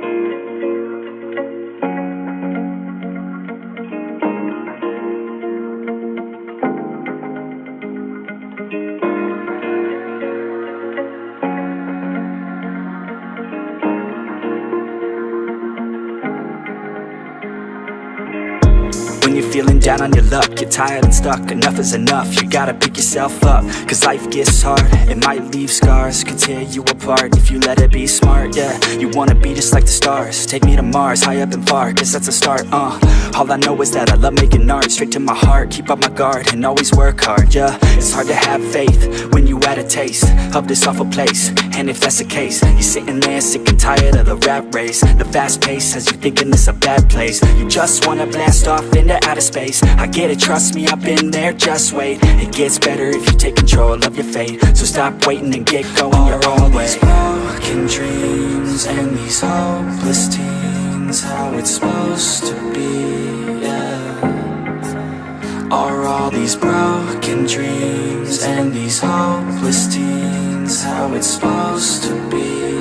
Thank you. When you're feeling down on your luck. You're tired and stuck, enough is enough. You gotta pick yourself up Cause life gets hard. It might leave scars Could tear you apart If you let it be smart, yeah. You wanna be just like the stars. Take me to Mars, high up and far Cause that's a start, uh. All I know is that I love making art. Straight to my heart Keep up my guard And always work hard, yeah. It's hard to have faith When you had a taste Of this awful place. And if that's the case You're sitting there sick and tired of the rat race. The fast pace Has you thinking this a bad place. You just wanna blast off into outer space. I get it, trust me, I've been there, just wait. It gets better if you take control of your fate. So stop waiting and get going All your own way. These broken dreams and these hopeless teens How it's supposed to be, yeah. Are all these broken dreams and these hopeless teens How it's supposed to be,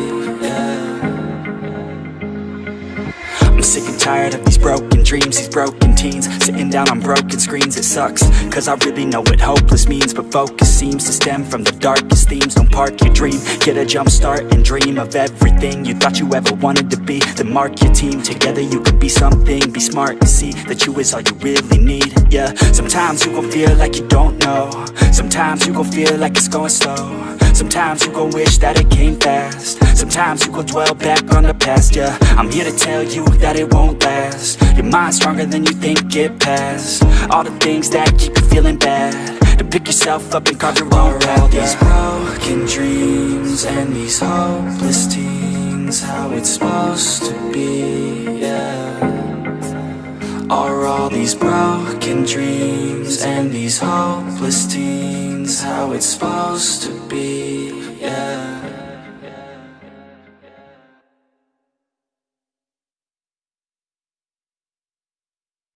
sick and tired of these broken dreams, these broken teens. Sitting down on broken screens, it sucks Cause I really know what hopeless means. But focus seems to stem from the darkest themes. Don't park your dream, get a jump start And dream of everything you thought you ever wanted to be. Then mark your team, together you can be something. Be smart and see that you is all you really need, yeah. Sometimes you gon' feel like you don't know. Sometimes you gon' feel like it's going slow. Sometimes you gon' wish that it came fast Sometimes you gon' dwell back on the past, yeah. I'm here to tell you that it won't last. Your mind's stronger than you think, get past All the things that keep you feeling bad. To pick yourself up and carve your own path, all these broken dreams and these hopeless teens How it's supposed to be, yeah. Are all these broken dreams and these hopeless teens How it's supposed to be,